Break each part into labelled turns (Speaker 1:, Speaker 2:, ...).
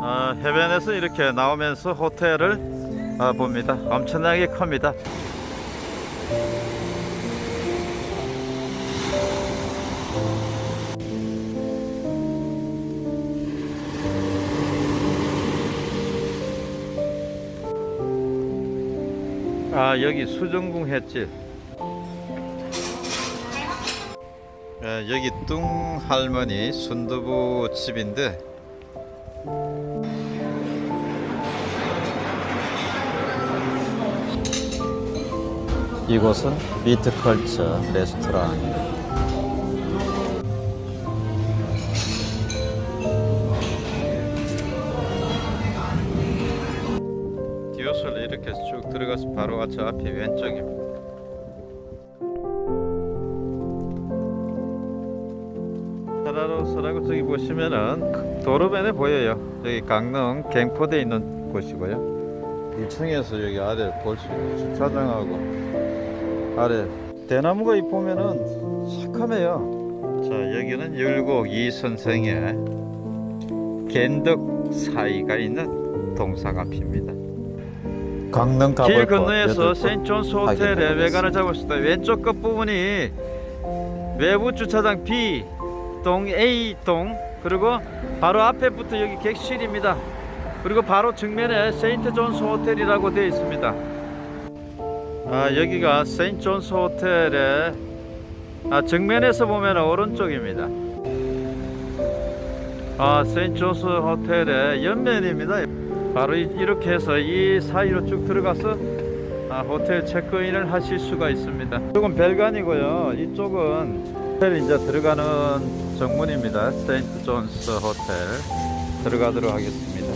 Speaker 1: 해변에서 이렇게 나오면서 호텔을 아, 봅니다. 엄청나게 큽니다. 아 여기 수정궁 횟집 예, 여기 뚱 할머니 순두부 집인데 이곳은 미트컬처 레스토랑입니다. 디오솔 이렇게 쭉 들어가서 바로 저 앞에 왼쪽입니다. 사라로 서라고 저기 보시면은 도로변에 보여요. 여기 강릉 갱포대에 있는 곳이고요. 1층에서 여기 아래 볼 수 있는 주차장하고 아래 대나무가 이 보면은 새카매요. 자 여기는 율곡 이 선생의 겐덕 사이가 있는 동상 앞입니다. 강릉 길 건너에서 세인존스 호텔의 외관을 잡았을 때 왼쪽 끝 부분이 외부 주차장 B 동 A 동 그리고 바로 앞에 붙어 여기 객실입니다. 그리고 바로 정면에 세인트 존스 호텔이라고 되어 있습니다. 아 여기가 세인트 존스 호텔의 아, 정면에서 보면 오른쪽입니다. 아 세인트 존스 호텔의 옆면입니다. 바로 이- 이렇게 해서 이 사이로 쭉 들어가서 아, 호텔 체크인을 하실 수가 있습니다. 이쪽은 별관이고요. 이쪽은 호텔 이제 들어가는 정문입니다. 세인트 존스 호텔 들어가도록 하겠습니다.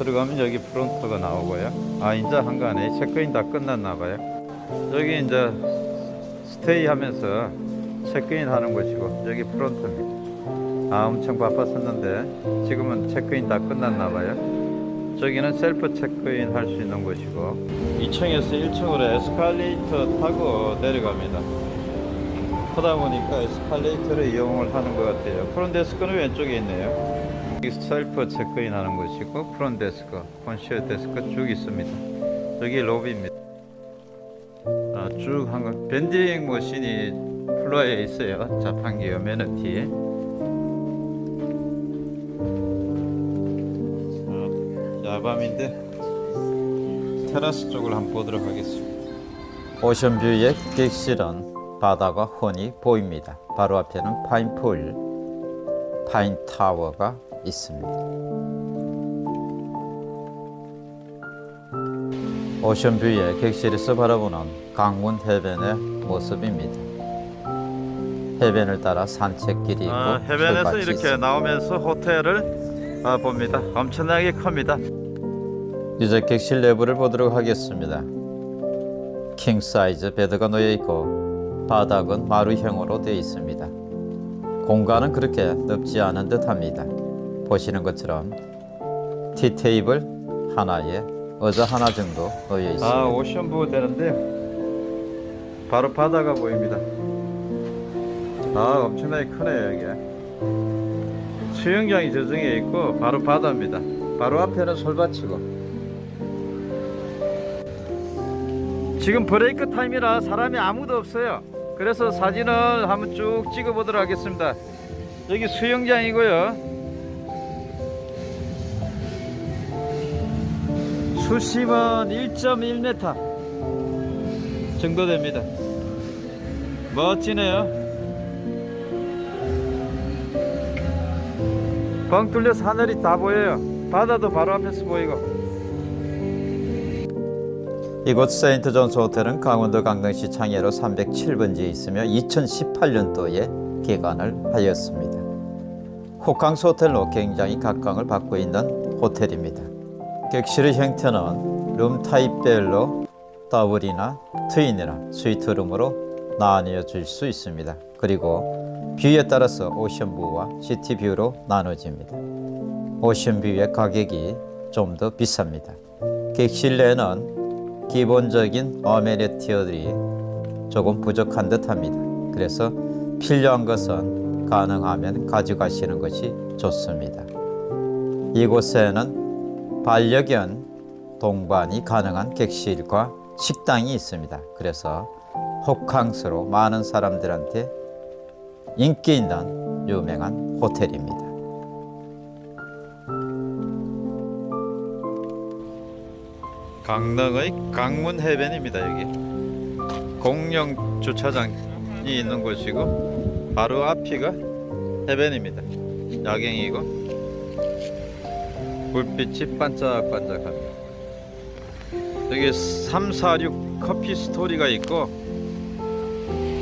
Speaker 1: 들어가면 여기 프론트가 나오고요. 아 이제 한간에 체크인 다 끝났나 봐요. 여기 이제 stay 하면서 체크인 하는 곳이고 여기 프론트입니다. 아 엄청 바빴었는데 지금은 체크인 다 끝났나 봐요. 저기는 셀프 체크인 할 수 있는 곳이고 2층에서 1층으로 에스컬레이터 타고 내려갑니다. 하다 보니까 에스컬레이터를 이용을 하는 것 같아요. front desk는 왼쪽에 있네요. 셀프 체크인 하는 곳이고 front desk, concierge desk 쭉 있습니다. 여기 로비입니다. 아, 쭉한 거. vending machine이 floor에 있어요. 자판기 amenity. 어, 야밤인데 테라스 쪽을 한번 보도록 하겠습니다. 오션뷰의 객실은 바다가 훤히 보입니다. 바로 앞에는 파인풀, 파인타워가 있습니다. 오션뷰의 객실에서 바라보는 강문 해변의 모습입니다. 해변을 따라 산책길이 있고
Speaker 2: 아, 해변에서 이렇게
Speaker 1: 있습니다.
Speaker 2: 나오면서 호텔을 아, 봅니다. 엄청나게 큽니다.
Speaker 1: 이제 객실 내부를 보도록 하겠습니다. king size bed가 놓여 있고 바닥은 마루형으로 되어 있습니다. 공간은 그렇게 넓지 않은 듯합니다. 보시는 것처럼 tea table 하나에 의자 하나 정도 놓여 있습니다.
Speaker 2: 아, ocean view 되는데요. 바로 바다가 보입니다. 아, 엄청나게 크네요, 여기. 수영장이 저쪽에 있고 바로 바다입니다.
Speaker 1: 바로 앞에는 솔밭이고
Speaker 2: 지금 브레이크 타임이라 사람이 아무도 없어요. 그래서 사진을 한번 쭉 찍어 보도록 하겠습니다. 여기 수영장이고요. 수심은 1.1m 정도 됩니다. 멋지네요. 뻥 뚫려서 하늘이 다 보여요. 바다도 바로 앞에서 보이고.
Speaker 1: 이곳 세인트 존스 호텔은 강원도 강릉시 창해로 307번지에 있으며 2018년도에 개관을 하였습니다. 호캉스 호텔로 굉장히 각광을 받고 있는 호텔입니다. 객실의 형태는 룸 타입별로 더블이나 트윈이나 스위트룸으로 나뉘어질 수 있습니다. 그리고 view에 따라서 오션뷰와 시티뷰로 나눠집니다. Ocean view의 가격이 좀 더 비쌉니다. 객실 내는 기본적인 amenity들이 조금 부족한 듯합니다. 그래서 필요한 것은 가능하면 가져가시는 것이 좋습니다.
Speaker 3: 이곳에는 반려견 동반이 가능한 객실과 식당이 있습니다. 그래서 호캉스로 많은 사람들한테 인기 있는 유명한 호텔입니다.
Speaker 1: 강릉의 강문 해변입니다 여기 공영 주차장이 있는 곳이고 바로 앞이가 해변입니다 야경이고 불빛이 반짝반짝합니다 여기 346 커피 스토리가 있고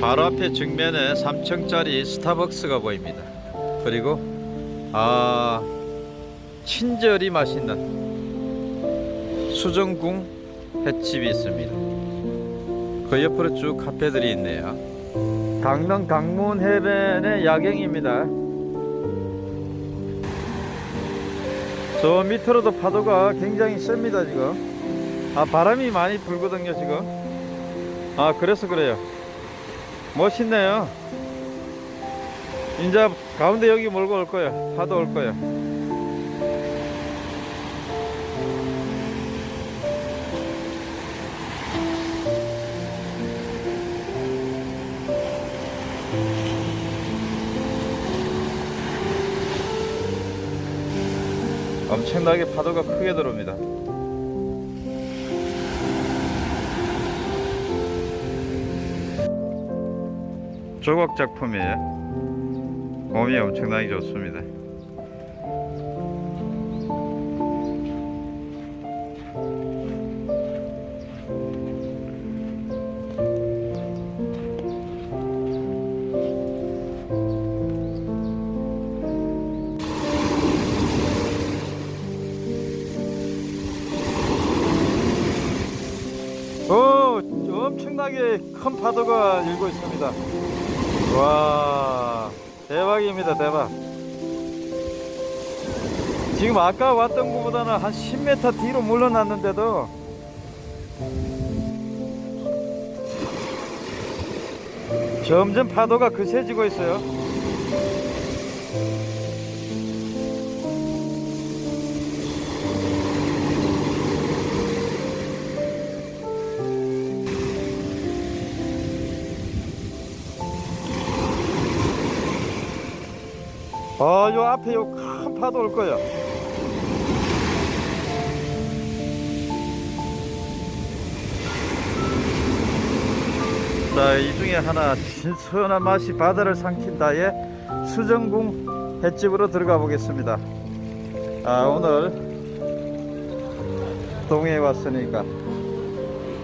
Speaker 1: 바로 앞에 정면에 3층짜리 스타벅스가 보입니다 그리고 아 친절히 맛있는 수정궁 횟집이 있습니다. 그 옆으로 쭉 카페들이 있네요. 강릉 강문 해변의 야경입니다. 저 밑으로도 파도가 굉장히 셉니다 지금. 아 바람이 많이 불거든요 지금. 아 그래서 그래요. 멋있네요. 이제 가운데 여기 몰고 올 거예요. 파도 올 거예요. 엄청나게 파도가 크게 들어옵니다. 조각 작품이에요. 몸이 엄청나게 좋습니다. 엄청나게 큰 파도가 일고 있습니다. 와, 대박입니다, 대박. 지금 아까 왔던 곳보다는 한 10m 뒤로 물러났는데도 점점 파도가 거세지고 있어요. 아, 요 앞에 요 큰 파도 올 거예요. 자, 이 중에 하나 신선한 맛이 바다를 삼킨다의 수정궁 횟집으로 들어가 보겠습니다. 아, 오늘 동해에 왔으니까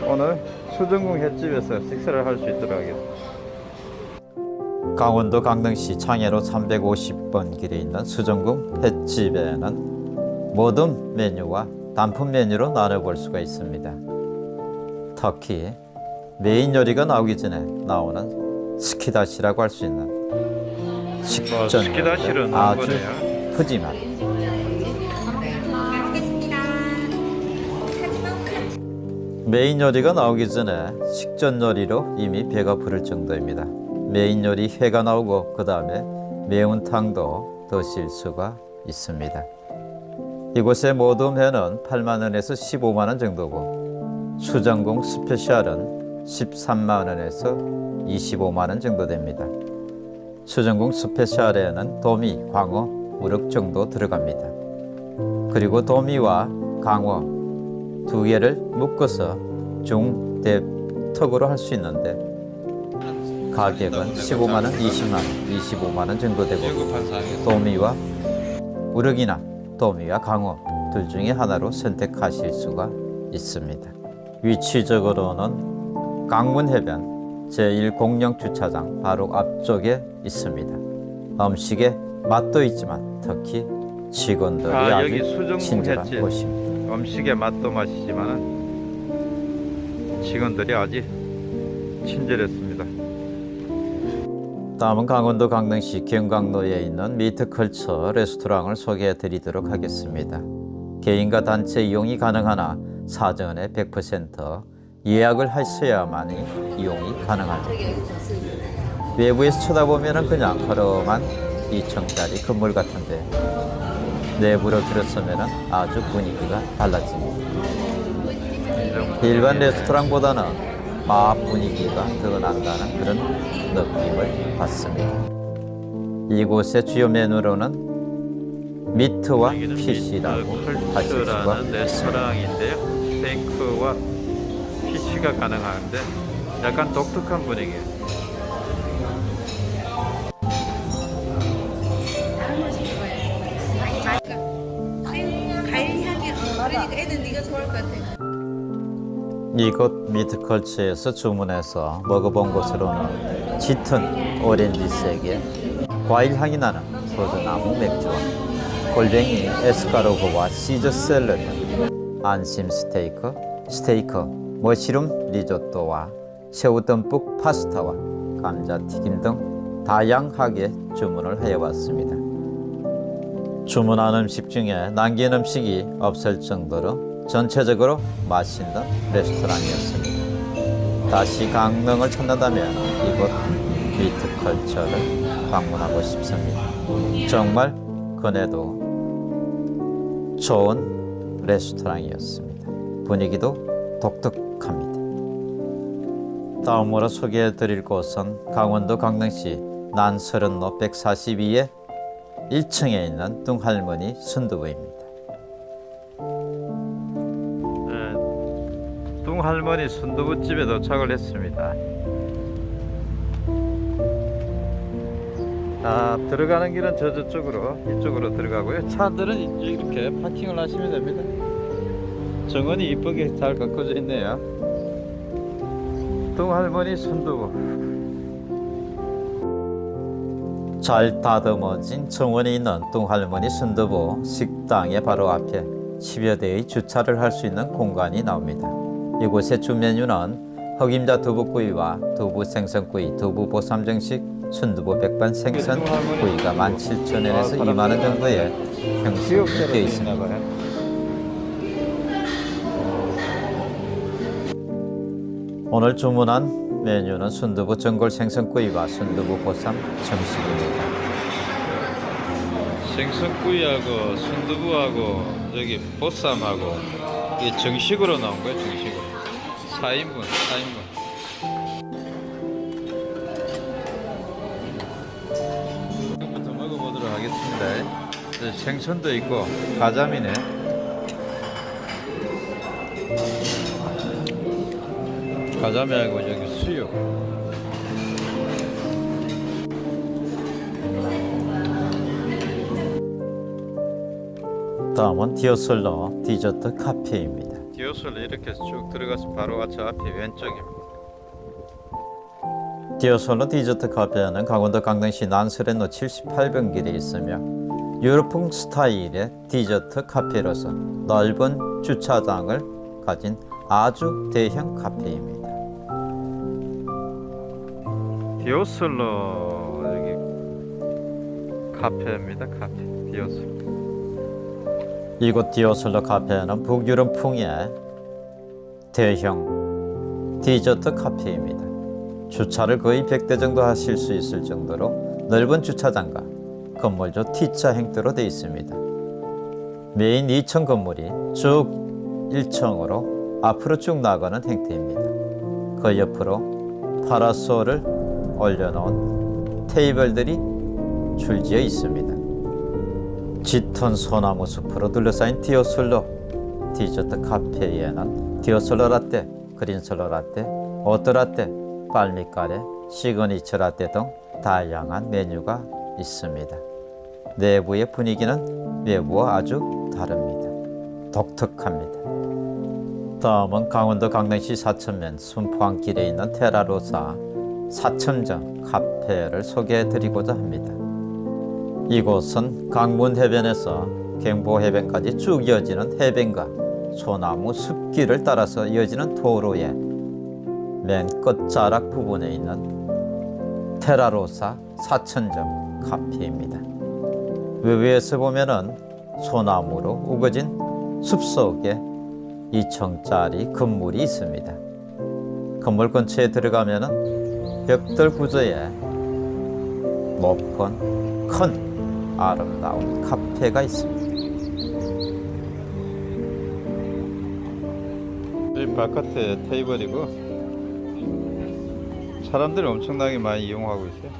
Speaker 1: 오늘 수정궁 횟집에서 식사를 할 수 있도록 하겠습니다.
Speaker 3: 강원도 강릉시 창해로 350번 길에 있는 수정궁 횟집에는 모둠 메뉴와 단품 메뉴로 나눠볼 수가 있습니다. 특히 메인 요리가 나오기 전에 나오는 스키다시라고 할 수 있는
Speaker 1: 뭐,
Speaker 3: 식전 요리가
Speaker 1: 넣은
Speaker 3: 아주
Speaker 1: 거네요.
Speaker 3: 푸짐한. 메인 요리가 나오기 전에 식전 요리로 이미 배가 부를 정도입니다. 메인 요리 회가 나오고 그 다음에 매운탕도 드실 수가 있습니다. 이곳의 모둠 회는 8만 원에서 15만 원 정도고 수정궁 special은 13만 원에서 25만 원 정도 됩니다. 수정궁 special에는 도미, 광어, 우럭 정도 들어갑니다. 그리고 도미와 강어 두 개를 묶어서 중, 대, 턱으로 할 수 있는데 가격은 15만 원, 20만 원, 25만 원 정도 되고 도미와 우럭이나 도미와 강어 둘 중에 하나로 선택하실 수가 있습니다. 위치적으로는 강문 해변 제1공영 주차장 바로 앞쪽에 있습니다. 음식의 맛도 있지만 특히 직원들이
Speaker 1: 아,
Speaker 3: 주 친절한
Speaker 1: 횟집.
Speaker 3: 곳입니다.
Speaker 1: 음식의 맛도 맛이지만 직원들이 아주 친절했습니다.
Speaker 3: 다음은 강원도 강릉시 경강로에 있는 미트컬처 레스토랑을 소개해 드리도록 하겠습니다. 개인과 단체 이용이 가능하나 사전에 100% 예약을 하셔야만이 이용이 가능합니다. 외부에서 쳐다보면 그냥 허름한 2층짜리 건물 같은데 내부로 들어서면 아주 분위기가 달라집니다. 일반 레스토랑보다는 바 분위기가 더 난다는 그런 느낌을 받습니다. 이곳의 주요 메뉴로는 미트와 피시라고 하실 수가.
Speaker 1: 레스토랑인데요. 스테이크와 피쉬가 가능한데 약간 독특한 분위기예요.
Speaker 4: 과일 향이 어, 그러니까 애들 네가 좋아할 것 같아.
Speaker 3: 이곳 미트컬처에서 주문해서 먹어본 곳으로는 짙은 오렌지색의 과일 향이 나는 포도나무 맥주와 골뱅이 에스카로그와 시저 샐러드, 안심 스테이크, 스테이크, 머시룸 리조또와 새우 듬뿍 파스타와 감자튀김 등 다양하게 주문을 해왔습니다. 주문한 음식 중에 남긴 음식이 없을 정도로 전체적으로 맛있는 레스토랑이었습니다. 다시 강릉을 찾는다면 이곳 미트컬처를 방문하고 싶습니다. 정말 그네도 좋은 레스토랑이었습니다. 분위기도 독특합니다. 다음으로 소개해 드릴 곳은 강원도 강릉시 난서른로 142의 1층에 있는 뚱할머니 순두부입니다.
Speaker 1: 뚱할머니 순두부집에 도착을 했습니다. 아, 들어가는 길은 저 저쪽으로 이쪽으로 들어가고요. 차들은 이렇게 파킹을 하시면 됩니다. 정원이 이쁘게 잘 가꿔져 있네요. 뚱할머니 순두부.
Speaker 3: 잘 다듬어진 정원이 있는 뚱할머니 순두부 식당의 바로 앞에 10여 대의 주차를 할 수 있는 공간이 나옵니다. 이곳의 주 메뉴는 흑임자 두부구이와 두부 생선구이, 두부 보쌈정식, 순두부 백반 생선 구이가 17,000원에서 2만원 정도의 형식이 되어 있습니다. 오늘 주문한 메뉴는 순두부 전골 생선구이와 순두부 보쌈 정식입니다.
Speaker 1: 생선구이하고 순두부하고 여기 보쌈하고 이게 정식으로 나온 거예요 정식으로 4인분 4인분. 지금부터 먹어보도록 하겠습니다. 이제 생선도 있고 가자미네. 가자미하고 여기 수육.
Speaker 3: 다음은 디오슬로 디저트 카페입니다.
Speaker 1: 디오슬로 이렇게 쭉 들어가서 바로 저 앞에 왼쪽입니다.
Speaker 3: 디오슬로 디저트 카페는 강원도 강릉시 난설헌로 78번 길에 있으며 유럽풍 스타일의 디저트 카페로서 넓은 주차장을 가진 아주 대형 카페입니다.
Speaker 1: 디오슬로 여기 카페입니다 카페. 디오슬로
Speaker 3: 이곳 디오슬로 카페는 북유럽 풍의 대형 디저트 카페입니다. 주차를 거의 100대 정도 하실 수 있을 정도로 넓은 주차장과 건물조 T자 형태로 되어 있습니다. 메인 2층 건물이 쭉 1층으로 앞으로 쭉 나가는 형태입니다. 그 옆으로 파라솔을 올려놓은 테이블들이 줄지어 있습니다. 짙은 소나무 숲으로 둘러싸인 디오슬로 디저트 카페에는 디오슬로 라떼, 그린솔로 라떼, oat 라떼, 빨미카레, 시그니처 라떼 등 다양한 메뉴가 있습니다. 내부의 분위기는 외부와 아주 다릅니다. 독특합니다. 다음은 강원도 강릉시 사천면 순포안길에 있는 테라로사 사천정 카페를 소개해 드리고자 합니다. 이곳은 강문 해변에서 경보 해변까지 쭉 이어지는 해변과 소나무 숲길을 따라서 이어지는 도로의 맨 끝자락 부분에 있는 테라로사 사천점 카페입니다. 외부에서 보면은 소나무로 우거진 숲속에 2층짜리 건물이 있습니다. 건물 근처에 들어가면은 벽돌 구조의 높은 큰 아름다운 카페가 있습니다.
Speaker 1: 이 바깥에 테이블이고 사람들이 엄청나게 많이 이용하고 있어요.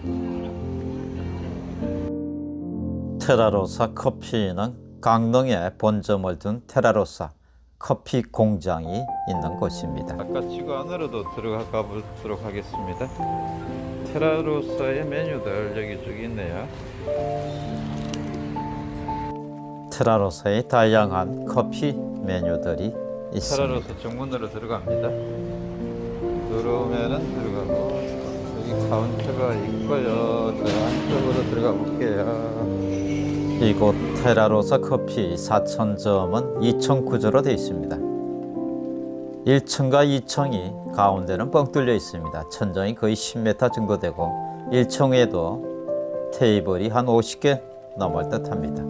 Speaker 3: 테라로사 커피는 강릉에 본점을 둔 테라로사 커피 공장이 있는 곳입니다.
Speaker 1: 아까 지구 안으로도 들어가 보도록 하겠습니다. 테라로사의 메뉴들 여기 쭉 있네요.
Speaker 3: 테라로사의 다양한 커피 메뉴들이 있습니다.
Speaker 1: 테라로사 정문으로 들어갑니다. 들어오면은 들어가고 여기 카운터가 있고요. 저 안쪽으로 들어가 볼게요.
Speaker 3: 이곳 테라로사 커피 4천점은 2층 구조로 되어 있습니다. 1층과 2층이 가운데는 뻥 뚫려 있습니다. 천정이 거의 10m 정도 되고 1층에도 테이블이 한 50개 넘을 듯 합니다.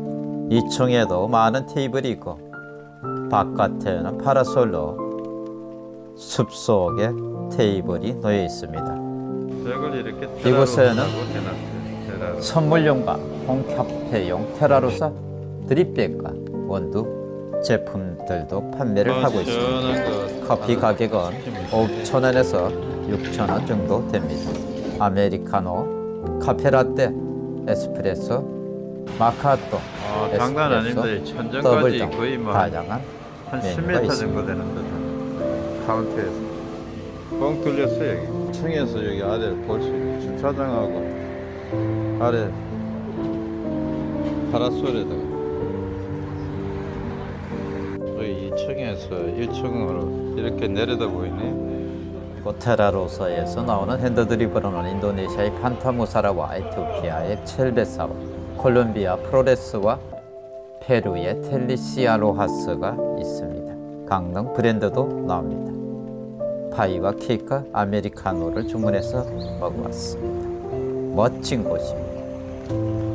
Speaker 3: 2층에도 많은 테이블이 있고 바깥에는 파라솔로 숲속에 테이블이 놓여 있습니다. 이곳에는. 선물용과 홈카페용 테라로사 드립백과 원두 제품들도 판매를 하고 있습니다. 커피 가격은 5,000원에서 6,000원 정도 됩니다. 아메리카노, 카페라떼, 에스프레소, 마카토,
Speaker 1: 아, 장난
Speaker 3: 에스프레소,
Speaker 1: 아닙니다. 천정까지 거의 뭐
Speaker 3: 다양한
Speaker 1: 한
Speaker 3: 메뉴가
Speaker 1: 10m
Speaker 3: 있습니다.
Speaker 1: 정도 되는 듯한 카운트에서 뻥 뚫렸어요 여기 층에서 여기 아래 볼수 있는 주차장하고 아래 파라솔에다가 여기 2층에서 1층으로 이렇게 내려다 보이네
Speaker 3: 테라로사에서 나오는 핸드드립으로는 인도네시아의 판타무사라와 에티오피아의 첼베사와 콜롬비아 프로레스와 페루의 텔리시아로하스가 있습니다. 강릉 브랜드도 나옵니다. 파이와 케이크, 아메리카노를 주문해서 먹어봤습니다. 멋진 곳입니다.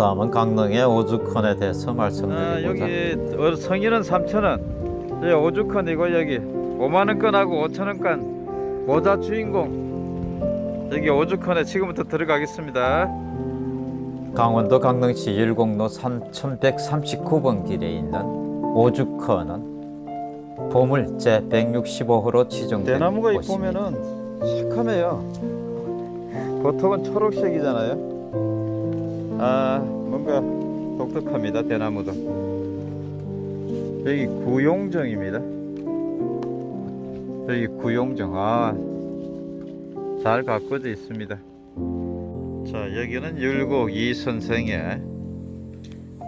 Speaker 3: 다음은 강릉의 오죽헌에 대해서
Speaker 1: 아,
Speaker 3: 말씀드리고자
Speaker 1: 여기 어, 성인은 3,000원 여기 오죽헌이고 여기 5만원 건하고 5천원 건 모자 주인공 여기 오죽헌에 지금부터 들어가겠습니다
Speaker 3: 강원도 강릉시 율곡로 3139번 길에 있는 오죽헌은 보물 제 165호로 지정된
Speaker 1: 대나무가 이
Speaker 3: 곳입니다.
Speaker 1: 보면은 새카매요. 보통은 초록색이잖아요. 아 뭔가 독특합니다. 대나무도. 여기 구용정입니다. 여기 구용정. 아잘 가꿔져 있습니다. 자 여기는 율곡 이 선생의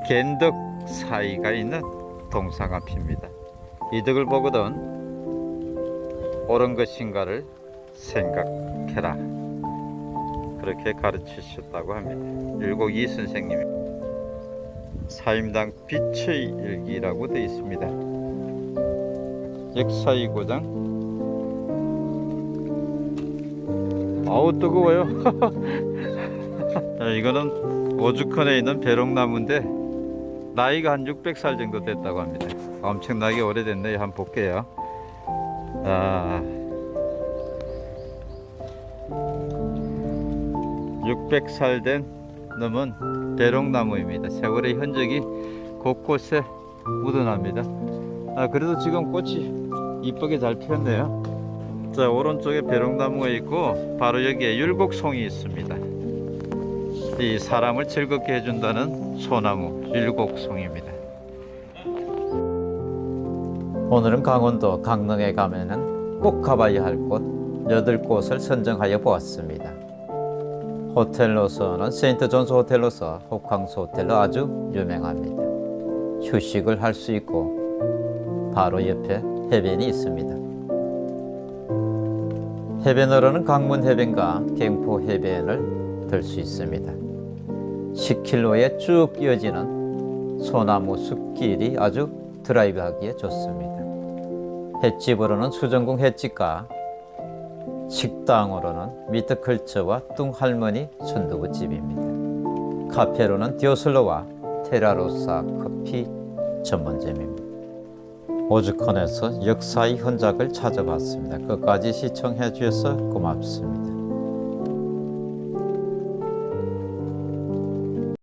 Speaker 1: 겐덕 사이가 있는 동상 앞입니다. 이 덕을 보거든 옳은 것인가를 생각해라. 그렇게 가르치셨다고 합니다. 율곡 이 선생님이 사임당 빛의 일기라고 되어 있습니다. 역사의 고장. 아우 뜨거워요. 자, 이거는 오죽헌에 있는 배롱나무인데 나이가 한 600살 정도 됐다고 합니다. 엄청나게 오래됐네요. 한번 볼게요. 아, 600살 된 놈은 배롱나무입니다. 세월의 흔적이 곳곳에 묻어납니다. 아, 그래도 지금 꽃이 이쁘게 잘 피었네요. 자, 오른쪽에 배롱나무가 있고 바로 여기에 율곡송이 있습니다. 이 사람을 즐겁게 해준다는 소나무 율곡송입니다.
Speaker 3: 오늘은 강원도 강릉에 가면은 꼭 가봐야 할곳 8곳을 선정하여 보았습니다. 호텔로서는 세인트 존스 호텔로서 호캉스 호텔로 아주 유명합니다. 휴식을 할 수 있고 바로 옆에 해변이 있습니다. 해변으로는 강문 해변과 갱포 해변을 들 수 있습니다. 10km에 쭉 이어지는 소나무 숲길이 아주 드라이브하기에 좋습니다. 횟집으로는 수정궁 횟집과 식당으로는 미트컬처와 뚱할머니 순두부집입니다. 카페로는 디오슬로와 테라로사 커피 전문점입니다. 오죽헌에서 역사의 흔적을 찾아봤습니다. 끝까지 시청해 주셔서 고맙습니다.